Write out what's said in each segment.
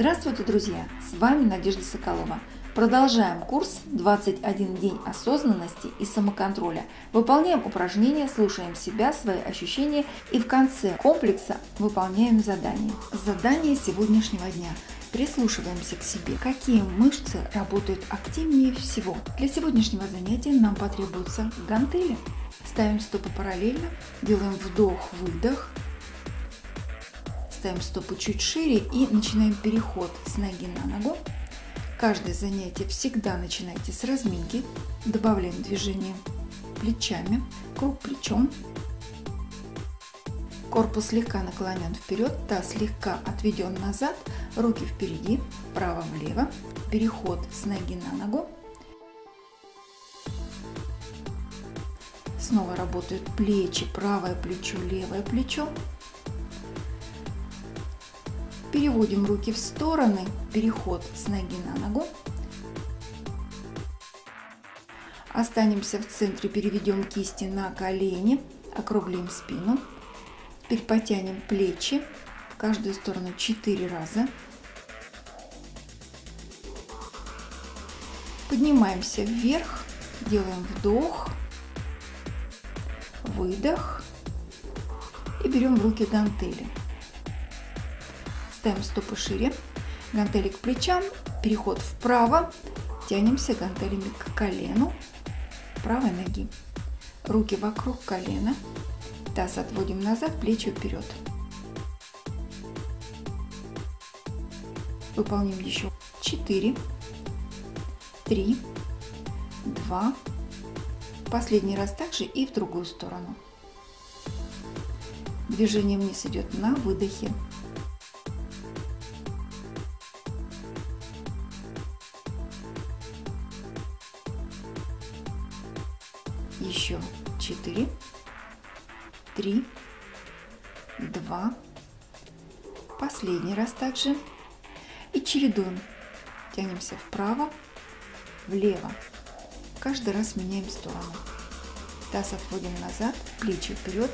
Здравствуйте, друзья! С вами Надежда Соколова. Продолжаем курс «21 день осознанности и самоконтроля». Выполняем упражнения, слушаем себя, свои ощущения и в конце комплекса выполняем задание. Задание сегодняшнего дня. Прислушиваемся к себе, какие мышцы работают активнее всего. Для сегодняшнего занятия нам потребуются гантели. Ставим стопы параллельно, делаем вдох-выдох, ставим стопы чуть шире и начинаем переход с ноги на ногу. Каждое занятие всегда начинайте с разминки. Добавляем движение плечами, круг плечом. Корпус слегка наклонен вперед, таз слегка отведен назад, руки впереди, вправо-влево. Переход с ноги на ногу. Снова работают плечи, правое плечо, левое плечо. Переводим руки в стороны, переход с ноги на ногу. Останемся в центре, переведем кисти на колени, округлим спину. Теперь потянем плечи в каждую сторону 4 раза. Поднимаемся вверх, делаем вдох, выдох и берем в руки гантели. Ставим стопы шире, гантели к плечам, переход вправо, тянемся гантелями к колену правой ноги. Руки вокруг колена, таз отводим назад, плечи вперед. Выполним еще 4, 3, 2, последний раз также и в другую сторону. Движение вниз идет на выдохе. Еще 4, 3, 2, последний раз также. И чередуем. Тянемся вправо, влево. Каждый раз меняем сторону. Таз отводим назад, плечи вперед,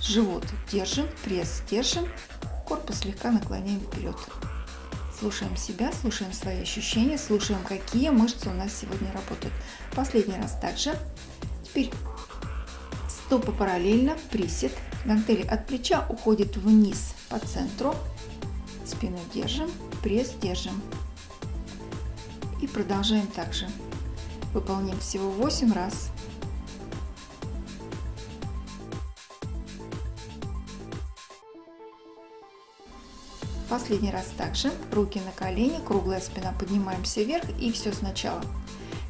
живот держим, пресс держим, корпус слегка наклоняем вперед. Слушаем себя, слушаем свои ощущения, слушаем, какие мышцы у нас сегодня работают. Последний раз также. Теперь стопы параллельно, присед. Гантели от плеча уходят вниз по центру. Спину держим, пресс держим. И продолжаем также. Выполним всего 8 раз. Последний раз также. Руки на колени, круглая спина, поднимаемся вверх и все сначала.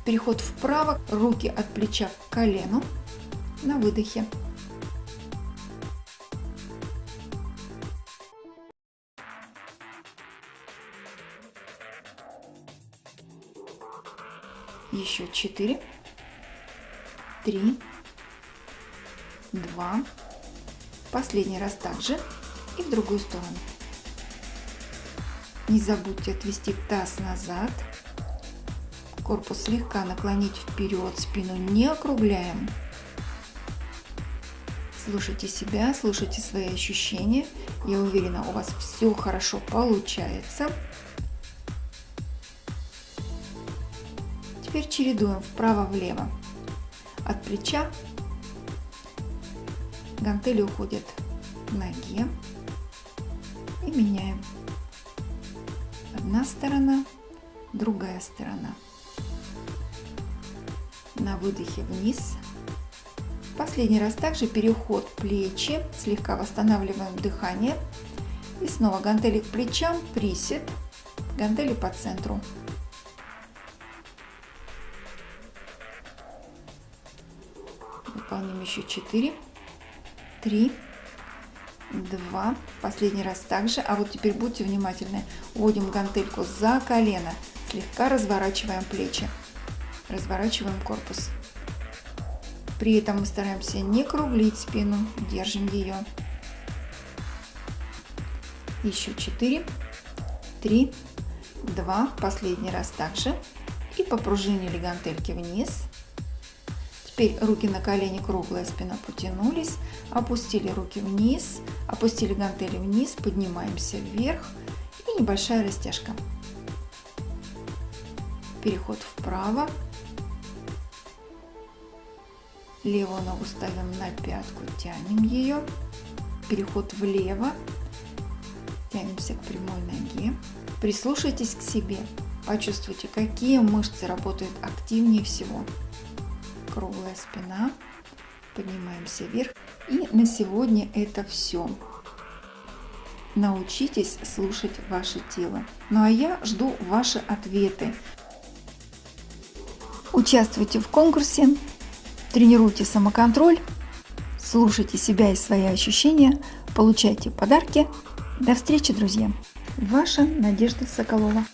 Переход вправо, руки от плеча к колену на выдохе. Еще четыре, три, два. Последний раз также и в другую сторону. Не забудьте отвести таз назад. Корпус слегка наклонить вперед, спину не округляем. Слушайте себя, слушайте свои ощущения. Я уверена, у вас все хорошо получается. Теперь чередуем вправо-влево. От плеча гантели уходят к ноге и меняем. Одна сторона, другая сторона на выдохе вниз. Последний раз также переход плечи, слегка восстанавливаем дыхание. И снова гантели к плечам, присед, гантели по центру. Выполним еще 4, 3, 2. Последний раз также. А вот теперь будьте внимательны. Вводим гантельку за колено, слегка разворачиваем плечи разворачиваем корпус. При этом мы стараемся не круглить спину, держим ее. Еще 4, 3, 2, последний раз также. И попружинили гантельки вниз. Теперь руки на колени, круглая спина потянулись. Опустили руки вниз, опустили гантели вниз, поднимаемся вверх. и небольшая растяжка. Переход вправо. Левую ногу ставим на пятку, тянем ее. Переход влево. Тянемся к прямой ноге. Прислушайтесь к себе. Почувствуйте, какие мышцы работают активнее всего. Круглая спина. Поднимаемся вверх. И на сегодня это все. Научитесь слушать ваше тело. Ну а я жду ваши ответы. Участвуйте в конкурсе, тренируйте самоконтроль, слушайте себя и свои ощущения, получайте подарки. До встречи, друзья! Ваша Надежда Соколова.